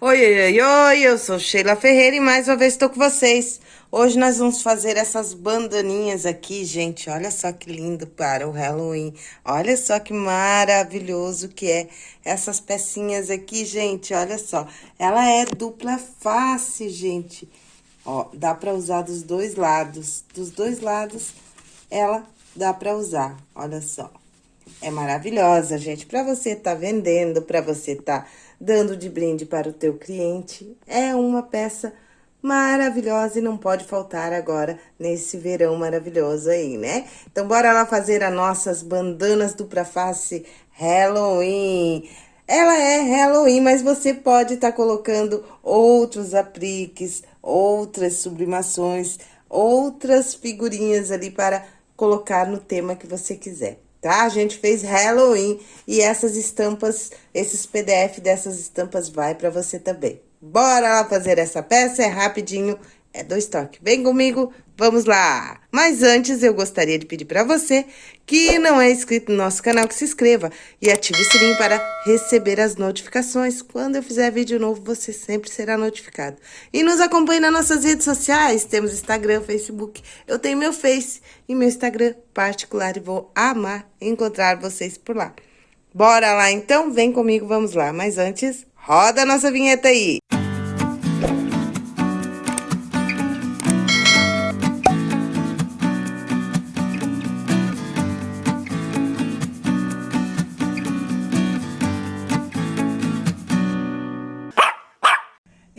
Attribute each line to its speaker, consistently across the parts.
Speaker 1: Oi, oi, oi, eu sou Sheila Ferreira e mais uma vez estou com vocês. Hoje nós vamos fazer essas bandaninhas aqui, gente. Olha só que lindo para o Halloween. Olha só que maravilhoso que é essas pecinhas aqui, gente. Olha só. Ela é dupla face, gente. Ó, dá para usar dos dois lados. Dos dois lados, ela dá para usar. Olha só. É maravilhosa, gente. Para você tá vendendo, para você tá dando de brinde para o teu cliente. É uma peça maravilhosa e não pode faltar agora nesse verão maravilhoso aí, né? Então, bora lá fazer as nossas bandanas dupla face Halloween. Ela é Halloween, mas você pode estar tá colocando outros apliques, outras sublimações, outras figurinhas ali para colocar no tema que você quiser tá? A gente fez Halloween e essas estampas, esses PDF dessas estampas vai para você também. Bora lá fazer essa peça, é rapidinho, é dois toques. Vem comigo, vamos lá! Mas antes, eu gostaria de pedir para você que não é inscrito no nosso canal, que se inscreva e ative o sininho para receber as notificações. Quando eu fizer vídeo novo, você sempre será notificado. E nos acompanhe nas nossas redes sociais, temos Instagram, Facebook, eu tenho meu Face e meu Instagram particular e vou amar encontrar vocês por lá. Bora lá então? Vem comigo, vamos lá. Mas antes, roda a nossa vinheta aí!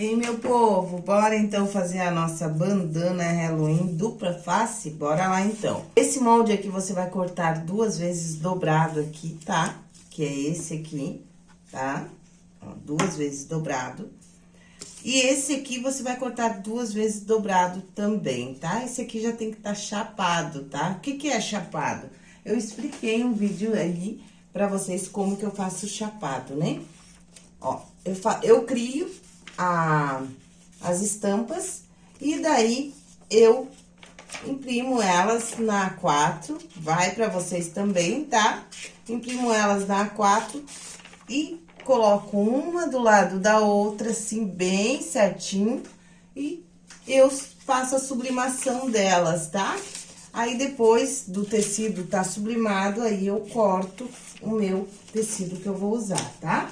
Speaker 1: Ei, meu povo, bora então fazer a nossa bandana Halloween dupla face? Bora lá então. Esse molde aqui você vai cortar duas vezes dobrado aqui, tá? Que é esse aqui, tá? Ó, duas vezes dobrado. E esse aqui você vai cortar duas vezes dobrado também, tá? Esse aqui já tem que estar tá chapado, tá? O que que é chapado? Eu expliquei um vídeo aí pra vocês como que eu faço chapado, né? Ó, eu, fa eu crio a, as estampas e daí eu imprimo elas na A4, vai para vocês também, tá? Imprimo elas na A4 e coloco uma do lado da outra, assim, bem certinho, e eu faço a sublimação delas, tá? Aí, depois do tecido tá sublimado, aí eu corto o meu tecido que eu vou usar, tá?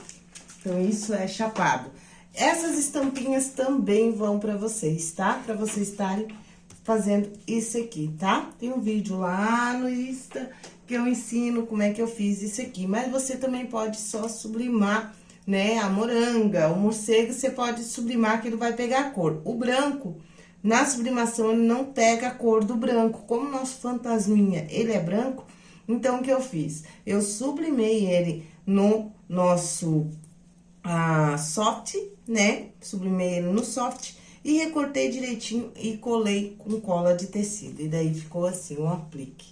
Speaker 1: Então, isso é chapado. Essas estampinhas também vão para vocês, tá? Para vocês estarem fazendo isso aqui, tá? Tem um vídeo lá no Insta que eu ensino como é que eu fiz isso aqui. Mas você também pode só sublimar, né? A moranga, o morcego, você pode sublimar que ele vai pegar a cor. O branco, na sublimação, ele não pega a cor do branco. Como nosso fantasminha, ele é branco, então, o que eu fiz? Eu sublimei ele no nosso a soft, né? Sublimei ele no soft e recortei direitinho e colei com cola de tecido. E daí ficou assim, um aplique,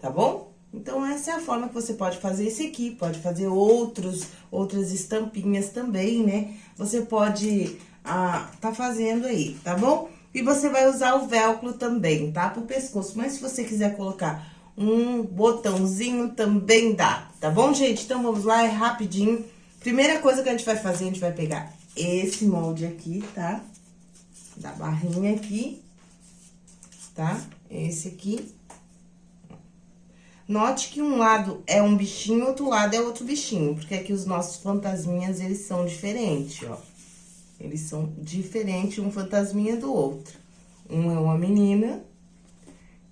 Speaker 1: tá bom? Então, essa é a forma que você pode fazer esse aqui, pode fazer outros, outras estampinhas também, né? Você pode ah, tá fazendo aí, tá bom? E você vai usar o velcro também, tá? Pro pescoço, mas se você quiser colocar um botãozinho, também dá, tá bom, gente? Então, vamos lá, é rapidinho. Primeira coisa que a gente vai fazer, a gente vai pegar esse molde aqui, tá? Da barrinha aqui, tá? Esse aqui. Note que um lado é um bichinho, outro lado é outro bichinho, porque aqui os nossos fantasminhas, eles são diferentes, ó. Eles são diferentes um fantasminha do outro. Um é uma menina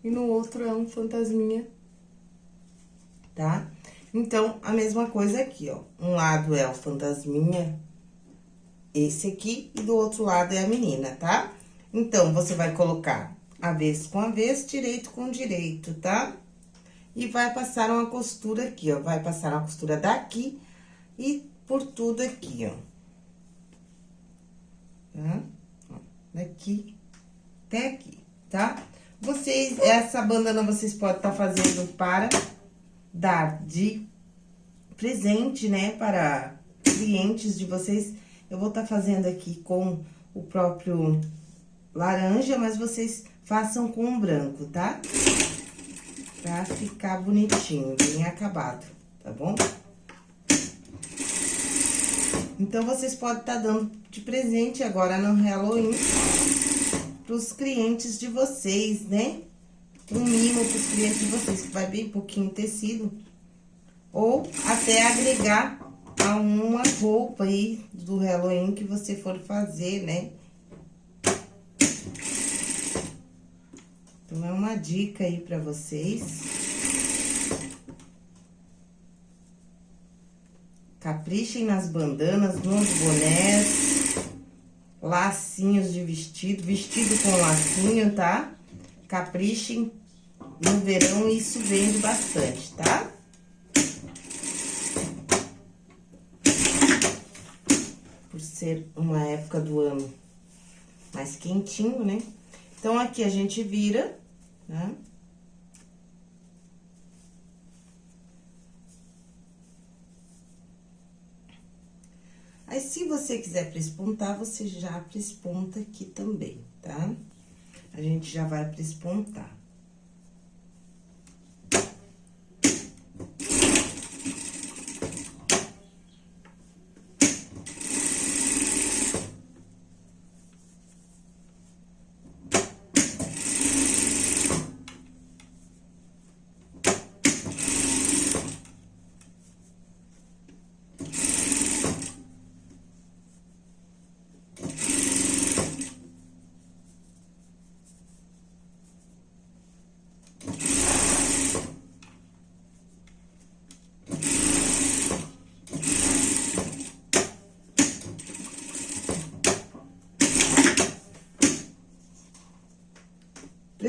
Speaker 1: e no outro é um fantasminha, tá? Então, a mesma coisa aqui, ó. Um lado é o fantasminha, esse aqui, e do outro lado é a menina, tá? Então, você vai colocar avesso com avesso, direito com direito, tá? E vai passar uma costura aqui, ó. Vai passar uma costura daqui e por tudo aqui, ó. Tá? Daqui até aqui, tá? Vocês, essa bandana vocês podem estar tá fazendo para dar de presente, né, para clientes de vocês. Eu vou estar tá fazendo aqui com o próprio laranja, mas vocês façam com o branco, tá? Pra ficar bonitinho, bem acabado, tá bom? Então, vocês podem estar tá dando de presente agora no Halloween pros clientes de vocês, né? Um mimo pros clientes de vocês, que vai bem pouquinho tecido. Ou até agregar a uma roupa aí do Halloween que você for fazer, né? Então, é uma dica aí pra vocês. Caprichem nas bandanas, nos bonés, lacinhos de vestido, vestido com lacinho, tá? Caprichem no verão, isso vende bastante, tá? Por ser uma época do ano mais quentinho, né? Então, aqui a gente vira né? Aí, se você quiser prespontar, você já presponta aqui também, tá? A gente já vai prespontar.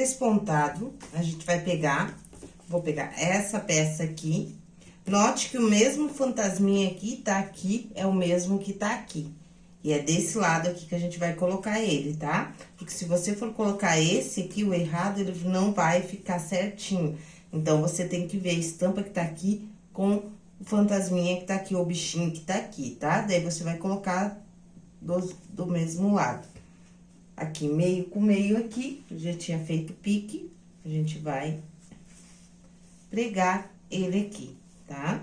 Speaker 1: Despontado, a gente vai pegar, vou pegar essa peça aqui. Note que o mesmo fantasminha aqui tá aqui, é o mesmo que tá aqui. E é desse lado aqui que a gente vai colocar ele, tá? Porque se você for colocar esse aqui, o errado, ele não vai ficar certinho. Então, você tem que ver a estampa que tá aqui com o fantasminha que tá aqui, o bichinho que tá aqui, tá? Daí, você vai colocar do, do mesmo lado aqui meio com meio aqui, já tinha feito pique, a gente vai pregar ele aqui, tá?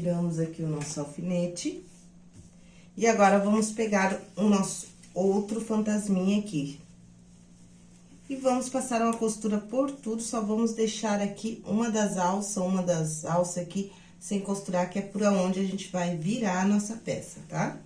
Speaker 1: Tiramos aqui o nosso alfinete. E agora, vamos pegar o nosso outro fantasminha aqui. E vamos passar uma costura por tudo, só vamos deixar aqui uma das alças, uma das alças aqui sem costurar, que é por onde a gente vai virar a nossa peça, tá? Tá?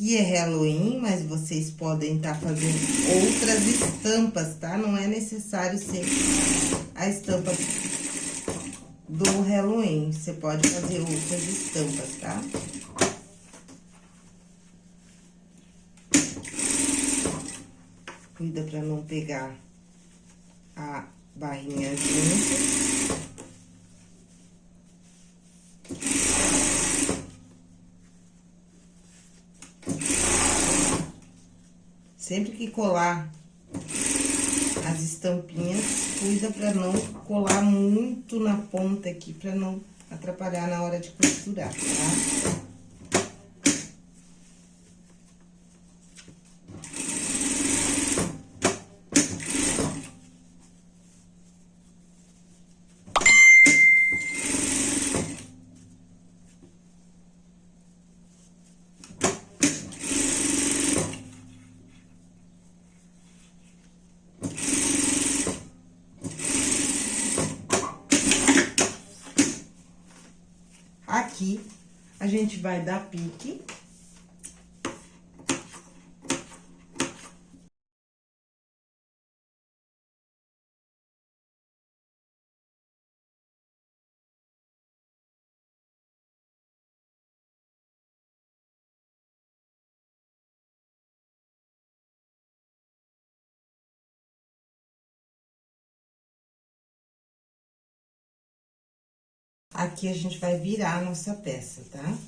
Speaker 1: Aqui é Halloween, mas vocês podem estar tá fazendo outras estampas, tá? Não é necessário ser a estampa do Halloween. Você pode fazer outras estampas, tá? Cuida pra não pegar a barrinha junto. Sempre que colar as estampinhas, cuida pra não colar muito na ponta aqui, pra não atrapalhar na hora de costurar, tá? Gente vai dar pique. Aqui a gente vai virar a nossa peça, tá?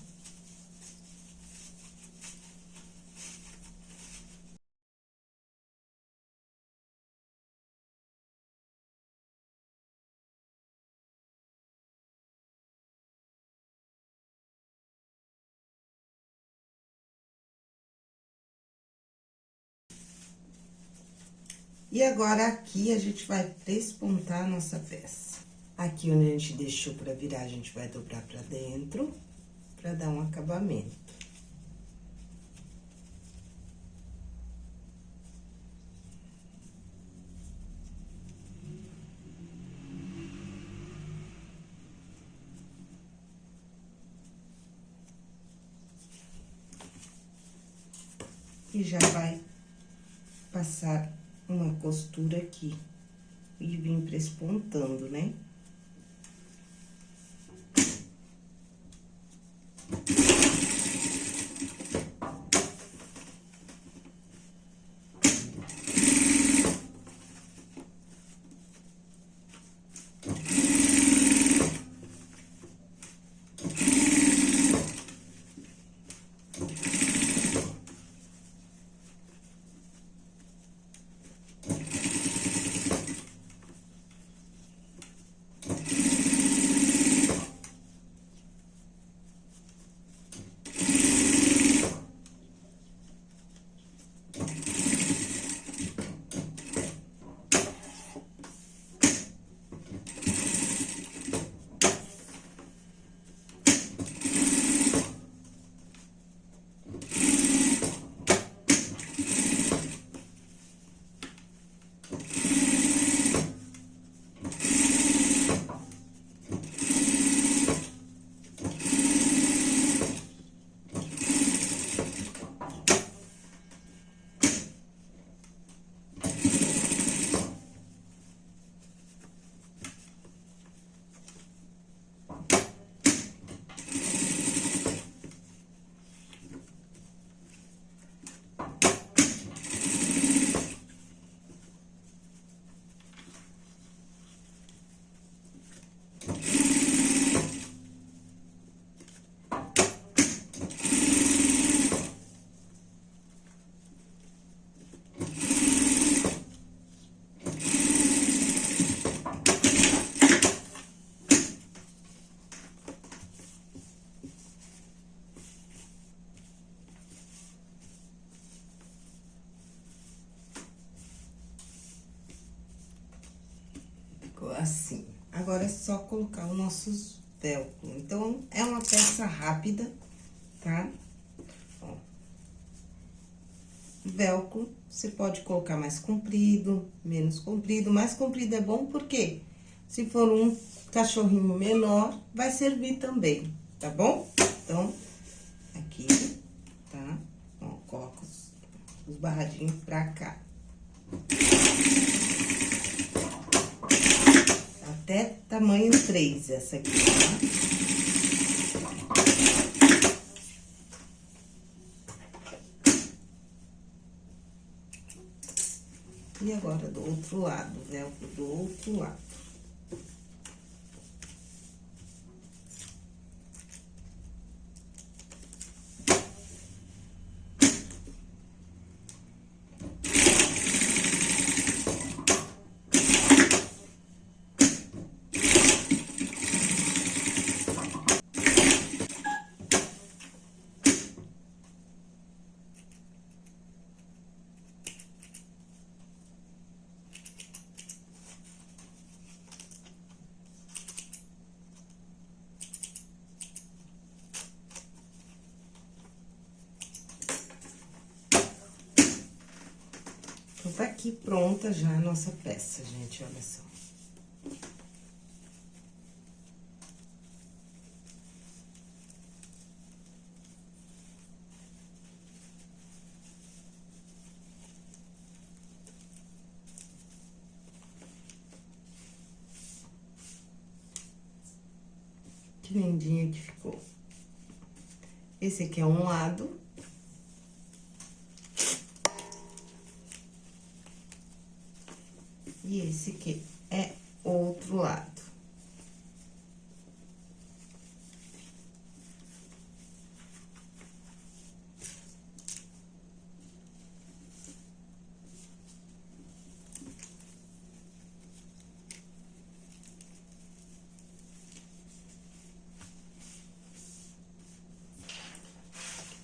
Speaker 1: E agora, aqui, a gente vai prespontar a nossa peça. Aqui onde a gente deixou pra virar, a gente vai dobrar pra dentro, pra dar um acabamento. E já vai passar uma costura aqui. E vir prespontando, né? Assim. Agora, é só colocar os nossos velcro. Então, é uma peça rápida, tá? Ó. Velcro, você pode colocar mais comprido, menos comprido. Mais comprido é bom porque se for um cachorrinho menor, vai servir também, tá bom? Então, aqui, tá? Ó, coloca os, os barradinhos pra cá. Até tamanho 3 essa aqui, tá? E agora, do outro lado, velcro do outro lado. aqui pronta já a nossa peça, gente, olha só. Que lindinha que ficou. Esse aqui é um lado, E esse aqui é outro lado.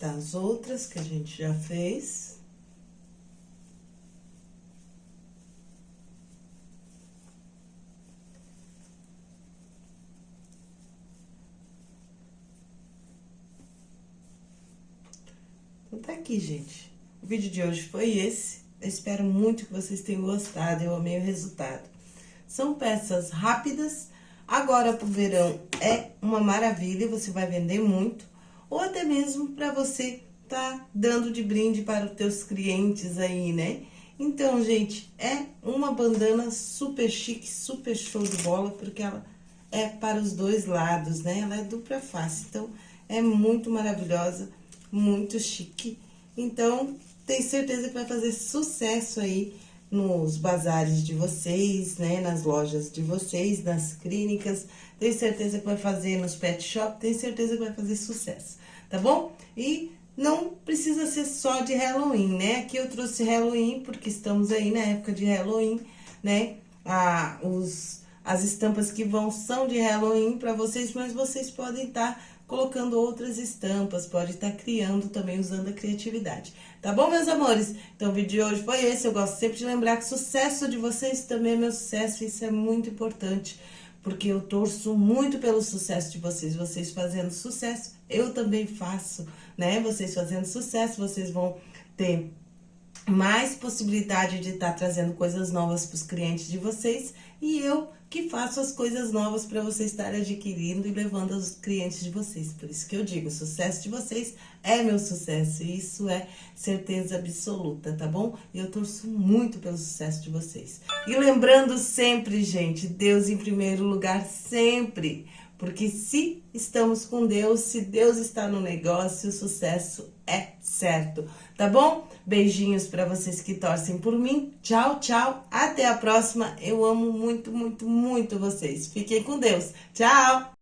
Speaker 1: das outras que a gente já fez. Então, tá aqui, gente. O vídeo de hoje foi esse. Eu espero muito que vocês tenham gostado, eu amei o resultado. São peças rápidas, agora pro verão é uma maravilha, você vai vender muito ou até mesmo para você tá dando de brinde para os teus clientes aí, né? Então, gente, é uma bandana super chique, super show de bola, porque ela é para os dois lados, né? Ela é dupla face, então é muito maravilhosa, muito chique. Então, tenho certeza que vai fazer sucesso aí nos bazares de vocês, né? Nas lojas de vocês, nas clínicas. Tenho certeza que vai fazer nos pet shop, tenho certeza que vai fazer sucesso tá bom? E não precisa ser só de Halloween, né? Aqui eu trouxe Halloween, porque estamos aí na época de Halloween, né? Ah, os, as estampas que vão são de Halloween para vocês, mas vocês podem estar tá colocando outras estampas, pode estar tá criando também, usando a criatividade. Tá bom, meus amores? Então, o vídeo de hoje foi esse. Eu gosto sempre de lembrar que o sucesso de vocês também é meu sucesso, isso é muito importante porque eu torço muito pelo sucesso de vocês. Vocês fazendo sucesso, eu também faço, né? Vocês fazendo sucesso, vocês vão ter mais possibilidade de estar tá trazendo coisas novas para os clientes de vocês e eu que faço as coisas novas para vocês estarem adquirindo e levando aos clientes de vocês. Por isso que eu digo, o sucesso de vocês é meu sucesso e isso é certeza absoluta, tá bom? E eu torço muito pelo sucesso de vocês. E lembrando sempre, gente, Deus em primeiro lugar sempre. Porque se estamos com Deus, se Deus está no negócio, o sucesso é certo, tá bom? Beijinhos para vocês que torcem por mim. Tchau, tchau. Até a próxima. Eu amo muito, muito, muito vocês. Fiquem com Deus. Tchau!